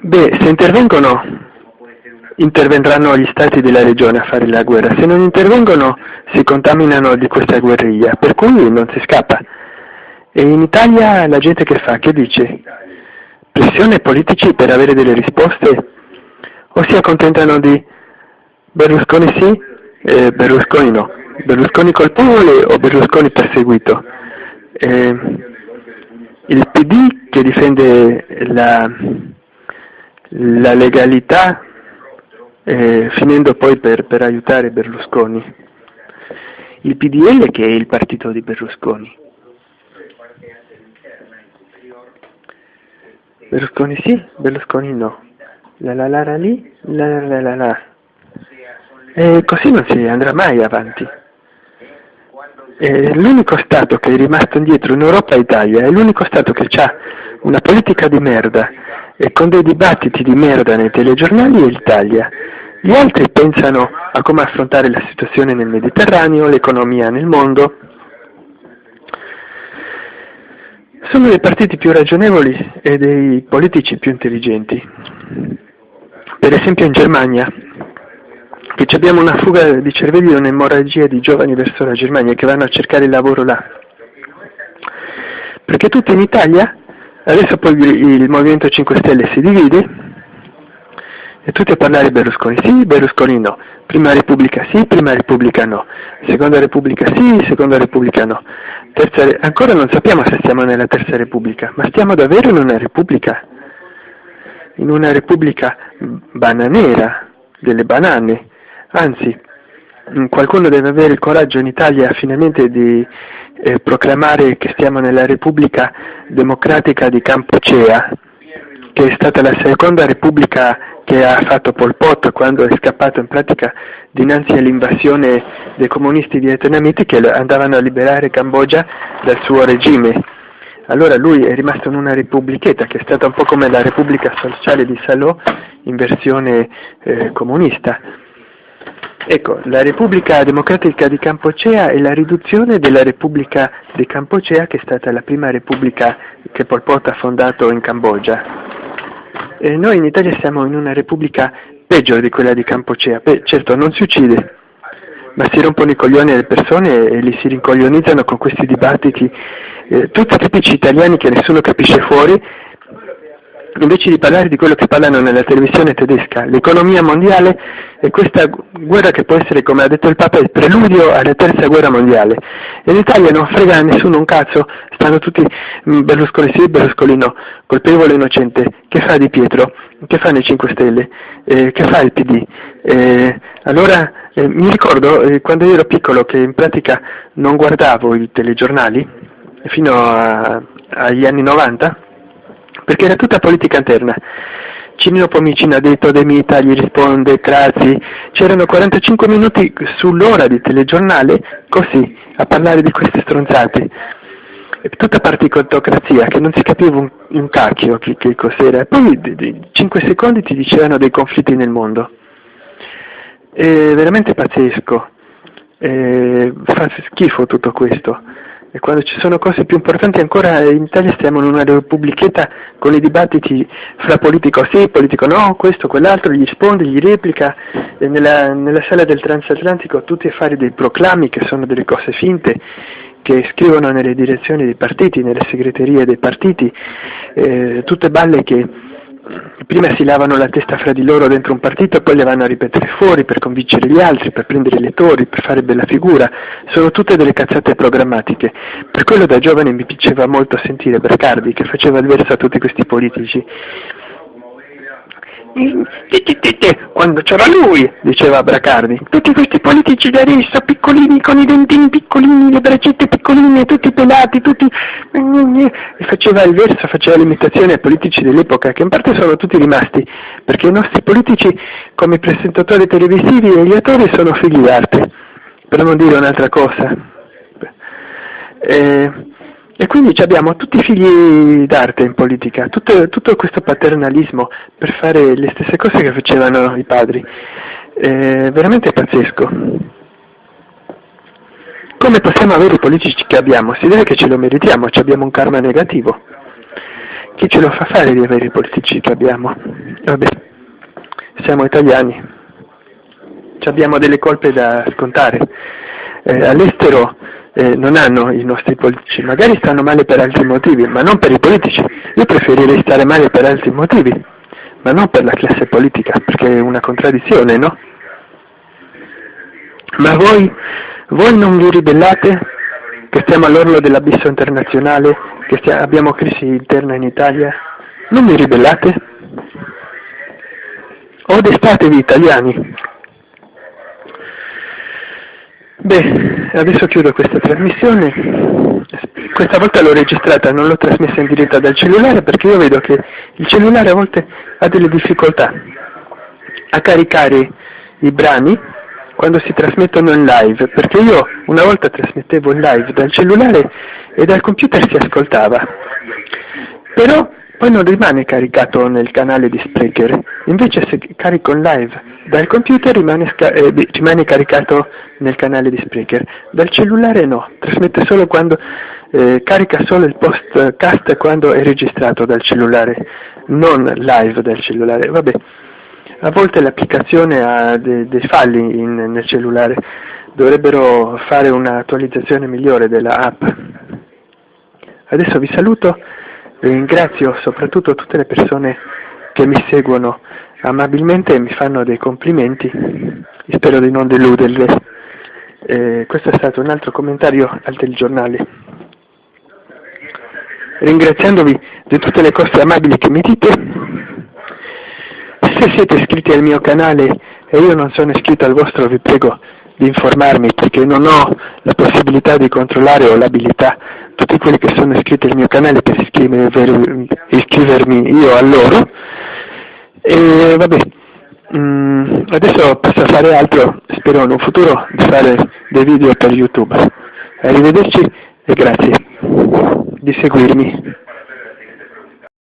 Beh, se intervengono, intervendranno gli stati della regione a fare la guerra, se non intervengono si contaminano di questa guerriglia, per cui non si scappa. E in Italia la gente che fa? Che dice? Pressione politici per avere delle risposte? O si accontentano di Berlusconi sì e Berlusconi no? Berlusconi colpevole o Berlusconi perseguito? Eh, il PD che difende la, la legalità eh, finendo poi per, per aiutare Berlusconi. Il PDL che è il partito di Berlusconi. Berlusconi sì, Berlusconi no. La la la la lì, la la la la la. E così non si andrà mai avanti. l'unico Stato che è rimasto indietro in Europa è Italia, è l'unico Stato che ha una politica di merda e con dei dibattiti di merda nei telegiornali è l'Italia. Gli altri pensano a come affrontare la situazione nel Mediterraneo, l'economia nel mondo, sono dei partiti più ragionevoli e dei politici più intelligenti. Per esempio in Germania, che abbiamo una fuga di cervelli e un'emorragia di giovani verso la Germania che vanno a cercare il lavoro là. Perché tutti in Italia, adesso poi il Movimento 5 Stelle si divide, e tutti a parlare Berlusconi sì, Berlusconi no, prima Repubblica sì, prima Repubblica no, seconda Repubblica sì, seconda Repubblica no. Terza, ancora non sappiamo se stiamo nella terza Repubblica, ma stiamo davvero in una Repubblica? In una Repubblica bananera, delle banane, anzi qualcuno deve avere il coraggio in Italia finalmente di eh, proclamare che stiamo nella Repubblica Democratica di Campocea, che è stata la seconda Repubblica che ha fatto Pol Pot quando è scappato in pratica dinanzi all'invasione dei comunisti vietnamiti che andavano a liberare Cambogia dal suo regime. Allora lui è rimasto in una repubblichetta che è stata un po' come la Repubblica Sociale di Salò in versione eh, comunista. Ecco, la Repubblica Democratica di Campocea è la riduzione della Repubblica di Campocea che è stata la prima repubblica che Pol Pot ha fondato in Cambogia. Eh, noi in Italia siamo in una repubblica peggio di quella di Campocea, Beh, certo non si uccide, ma si rompono i coglioni alle persone e li si rincoglionizzano con questi dibattiti, eh, tutti tipici italiani che nessuno capisce fuori, invece di parlare di quello che parlano nella televisione tedesca, l'economia mondiale e questa guerra che può essere, come ha detto il Papa, il preludio alla terza guerra mondiale. E l'Italia non frega a nessuno un cazzo, stanno tutti mm, Berlusconi sì, Berlusconi no, colpevole innocente, che fa Di Pietro, che fa nei 5 Stelle, eh, che fa il PD. Eh, allora eh, mi ricordo eh, quando ero piccolo che in pratica non guardavo i telegiornali fino a, agli anni 90 perché era tutta politica interna. Cimino Pomicino ha detto De Mita, gli risponde Crazzi, c'erano 45 minuti sull'ora di telegiornale così, a parlare di queste stronzate. Tutta particotocrazia, che non si capiva un, un cacchio che, che cos'era. Poi di, di, 5 secondi ti dicevano dei conflitti nel mondo. È veramente pazzesco. E fa schifo tutto questo e quando ci sono cose più importanti ancora in Italia stiamo in una repubblichetta con i dibattiti fra politico sì, politico no, questo, quell'altro, gli risponde, gli replica, nella, nella sala del transatlantico tutti a fare dei proclami che sono delle cose finte, che scrivono nelle direzioni dei partiti, nelle segreterie dei partiti, eh, tutte balle che prima si lavano la testa fra di loro dentro un partito e poi le vanno a ripetere fuori per convincere gli altri, per prendere i lettori, per fare bella figura, sono tutte delle cazzate programmatiche. Per quello da giovane mi piaceva molto sentire Bercardi che faceva il verso a tutti questi politici quando c'era lui, diceva Bracardi. Tutti questi politici di adesso, piccolini, con i dentini piccolini, le braccette piccoline, tutti pelati, tutti... E faceva il verso, faceva l'imitazione ai politici dell'epoca, che in parte sono tutti rimasti, perché i nostri politici, come presentatori televisivi e gli attori, sono figli d'arte, per non dire un'altra cosa. Eh, e quindi abbiamo tutti i figli d'arte in politica, tutto, tutto, questo paternalismo per fare le stesse cose che facevano i padri. È veramente pazzesco. Come possiamo avere i politici che abbiamo? Si deve che ce lo meritiamo, abbiamo un karma negativo. Chi ce lo fa fare di avere i politici che abbiamo? Vabbè, siamo italiani, abbiamo delle colpe da scontare. Eh, all'estero eh, non hanno i nostri politici, magari stanno male per altri motivi, ma non per i politici. Io preferirei stare male per altri motivi, ma non per la classe politica, perché è una contraddizione, no? Ma voi, voi non vi ribellate che stiamo all'orlo dell'abisso internazionale, che stia, abbiamo crisi interna in Italia? Non vi ribellate? O destatevi italiani, Beh, adesso chiudo questa trasmissione, questa volta l'ho registrata, non l'ho trasmessa in diretta dal cellulare perché io vedo che il cellulare a volte ha delle difficoltà a caricare i brani quando si trasmettono in live, perché io una volta trasmettevo in live dal cellulare e dal computer si ascoltava, però poi non rimane caricato nel canale di Spreaker, invece se carico in live dal computer rimane, eh, rimane caricato nel canale di Spreaker, dal cellulare no, trasmette solo quando, eh, carica solo il postcast quando è registrato dal cellulare, non live dal cellulare, vabbè, a volte l'applicazione ha dei, dei falli in, nel cellulare, dovrebbero fare un'attualizzazione migliore della app. Adesso vi saluto. Ringrazio soprattutto tutte le persone che mi seguono amabilmente e mi fanno dei complimenti, spero di non deluderle. Eh, questo è stato un altro commentario al telegiornale. Ringraziandovi di tutte le cose amabili che mi dite, se siete iscritti al mio canale e io non sono iscritto al vostro vi prego di informarmi perché non ho la possibilità di controllare o l'abilità. Tutti quelli che sono iscritti al mio canale per iscrivermi, iscrivermi io a loro. E vabbè mm, adesso posso fare altro spero in un futuro di fare dei video per youtube. Arrivederci e grazie di seguirmi